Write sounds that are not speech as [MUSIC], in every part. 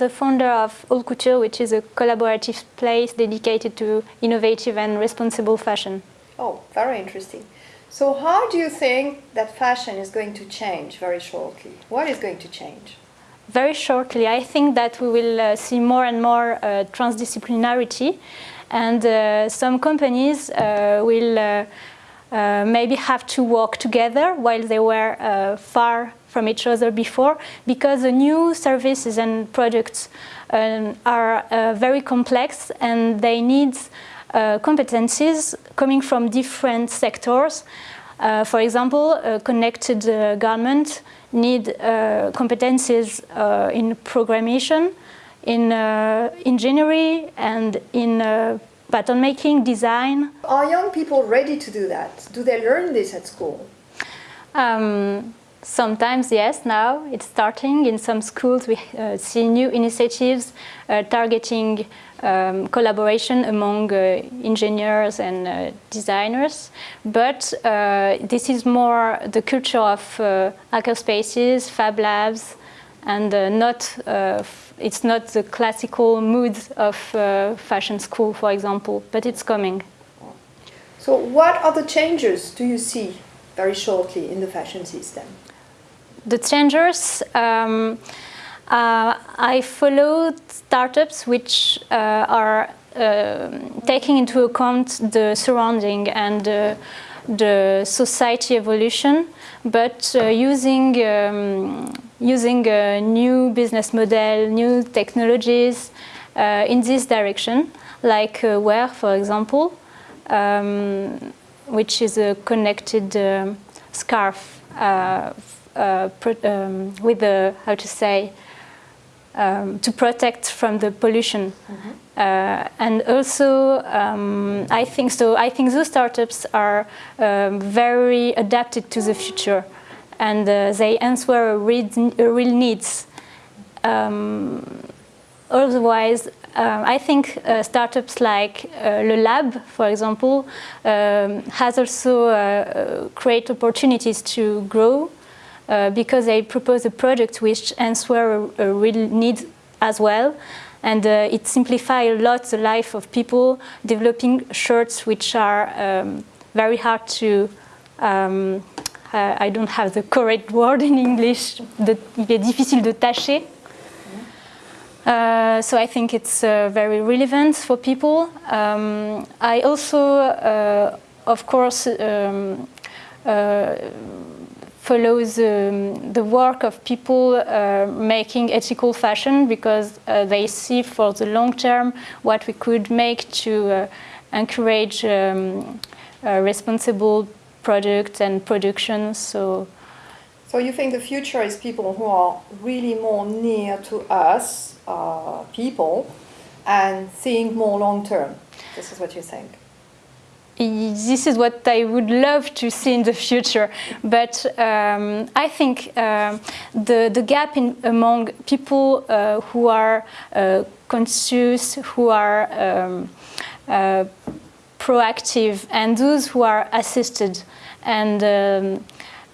the founder of Haute Couture, which is a collaborative place dedicated to innovative and responsible fashion. Oh, very interesting. So how do you think that fashion is going to change very shortly? What is going to change? Very shortly, I think that we will uh, see more and more uh, transdisciplinarity and uh, some companies uh, will uh, uh, maybe have to work together while they were far from each other before because the new services and products um, are very complex and they need competencies coming from different sectors. for example, connected garment need uh, competencies uh, in programming, in uh, engineering and in uh, pattern making, design. Are young people ready to do that? Do they learn this at school? Um, sometimes, yes, now it's starting. In some schools we uh, see new initiatives uh, targeting um, collaboration among uh, engineers and uh, designers, but uh, this is more the culture of uh, hackerspaces, fab labs, and not it's not the classical mood of fashion school, for example, but it's coming. So what other changes do you see very shortly in the fashion system? The changers, um, uh, I follow startups which uh, are uh, taking into account the surrounding and uh, the society evolution, but uh, using um, using a new business model, new technologies uh, in this direction, like Wair, for example, um, which is a connected um, scarf um, with a, how to say, um, to protect from the pollution. Mm -hmm. uh, and also, um, I think so. I think those startups are um, very adapted to the future, and uh, they answer real, real needs. Um, otherwise, um, I think uh, startups like uh, Le Lab, for example, um, has also uh, create opportunities to grow uh, because they propose a project which answer a, a real need as well. And uh, it simplifies a lot the life of people developing shirts which are um, very hard to um, uh, I don't have the correct [LAUGHS] word in English. De, il est difficile de tâcher. Uh, so I think it's uh, very relevant for people. Um, I also, uh, of course, um, follows um, the work of people uh, making ethical fashion because uh, they see for the long term what we could make to uh, encourage um, responsible products and production. So, so you think the future is people who are really more near to us, uh, people, and think more long term. This is what you think this is what I would love to see in the future. But um, I think uh, the, the gap in, among people uh, who are uh, conscious, who are um, uh, proactive, and those who are assisted, and um,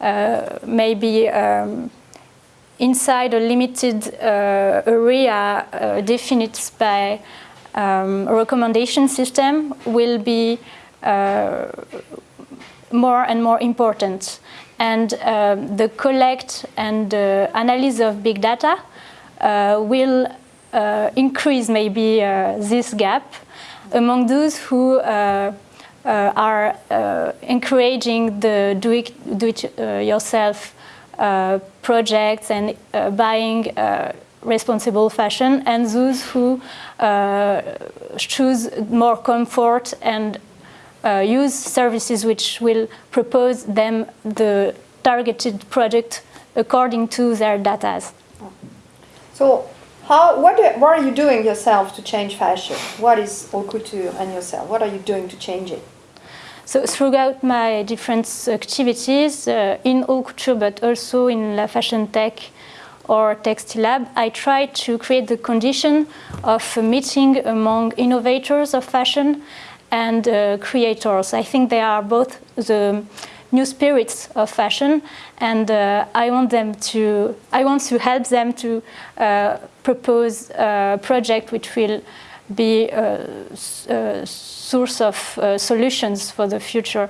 uh, maybe um, inside a limited uh, area defined by um, a recommendation system will be more and more important. And uh, the collect and uh, analysis of big data will increase maybe this gap among those who uh, are uh, encouraging the do-it-yourself uh, projects and buying responsible fashion and those who choose more comfort and uh, use services which will propose them the targeted product according to their data. So how, what, what are you doing yourself to change fashion? What is haute couture and yourself? What are you doing to change it? So throughout my different activities uh, in haute couture, but also in La Fashion Tech or Textile Lab, I try to create the condition of a meeting among innovators of fashion and uh, creators. I think they are both the new spirits of fashion, and uh, I want them to. I want to help them to uh, propose a project which will be a, a source of uh, solutions for the future.